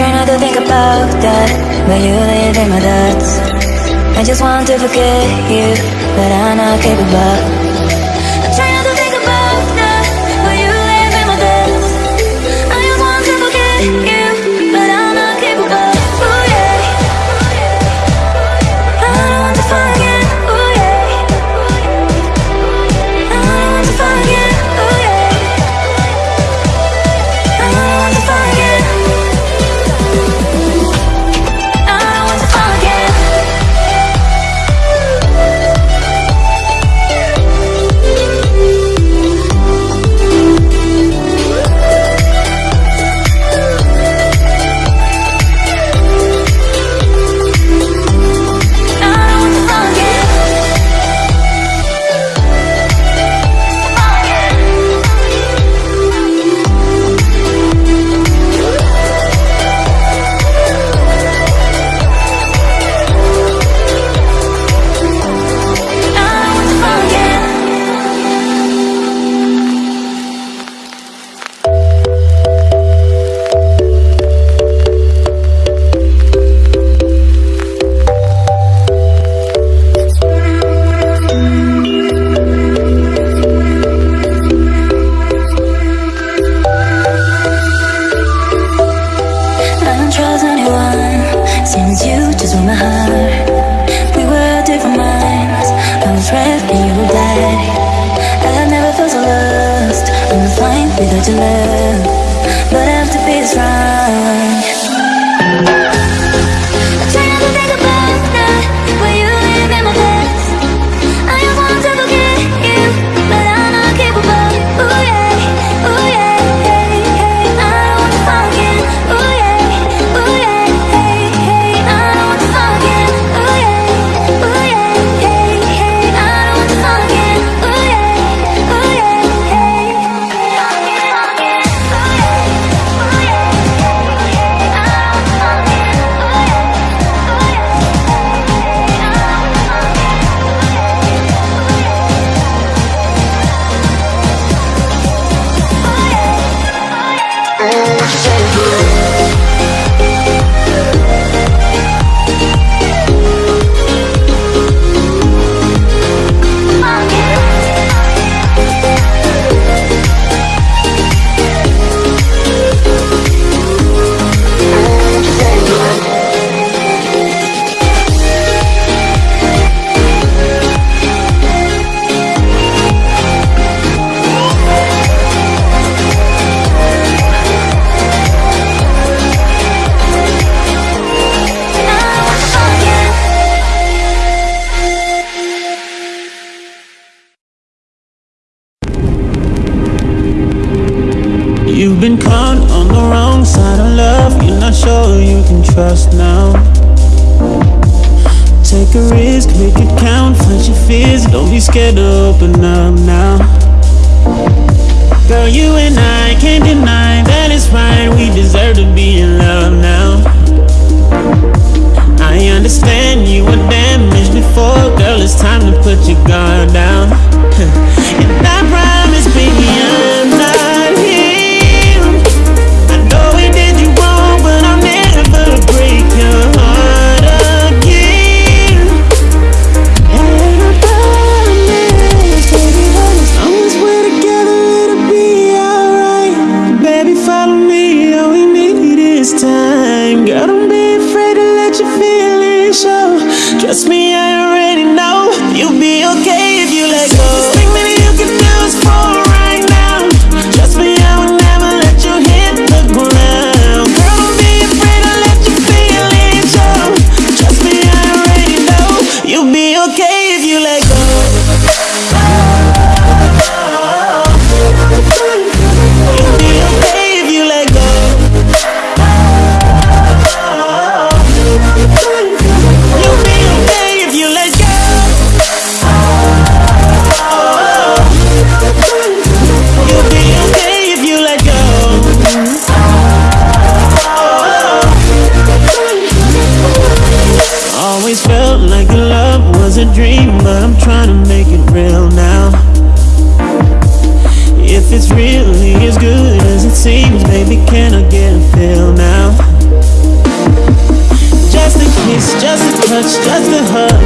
Try not to think about that. But you live in my thoughts. I just want to forget you But I'm not capable. Without your love. fast now. Take a risk, make it count, Fight your fears Don't be scared to open up now. Girl, you and I can't deny that it's right We deserve to be in love now. I understand you were damaged before Girl, it's time to put your guard Just a hug.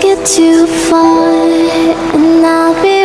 Get too far, and I'll be